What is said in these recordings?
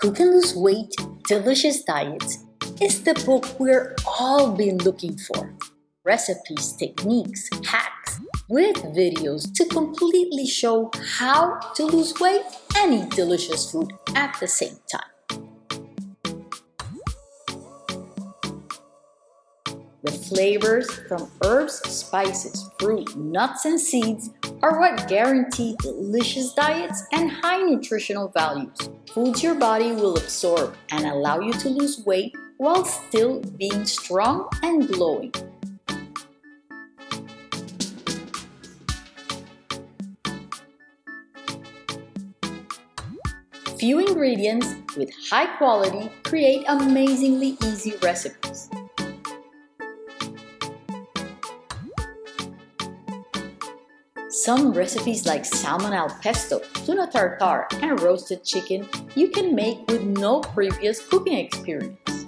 Cook and Lose Weight Delicious Diets is the book we're all been looking for. Recipes, techniques, hacks, with videos to completely show how to lose weight and eat delicious food at the same time. The flavors from herbs, spices, fruit, nuts, and seeds are what guarantee delicious diets and high nutritional values. Foods your body will absorb and allow you to lose weight while still being strong and glowing. Few ingredients with high quality create amazingly easy recipes. Some recipes like salmon al pesto, tuna tartare, and roasted chicken you can make with no previous cooking experience.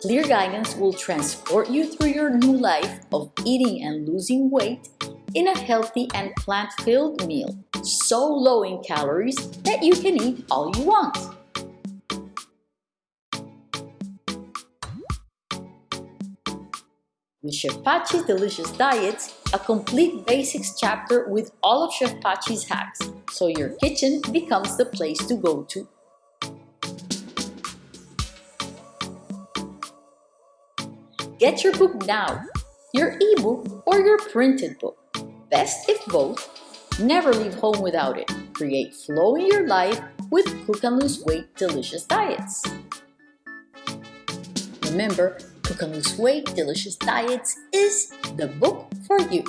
Clear guidance will transport you through your new life of eating and losing weight in a healthy and plant-filled meal, so low in calories that you can eat all you want. With Chef Pachi's Delicious Diets, a complete basics chapter with all of Chef Pachi's hacks, so your kitchen becomes the place to go to. Get your book now, your ebook or your printed book. Best if both. Never leave home without it. Create flow in your life with Cook and Lose Weight Delicious Diets. Remember, Cook Lose Weight Delicious Diets is the book for you.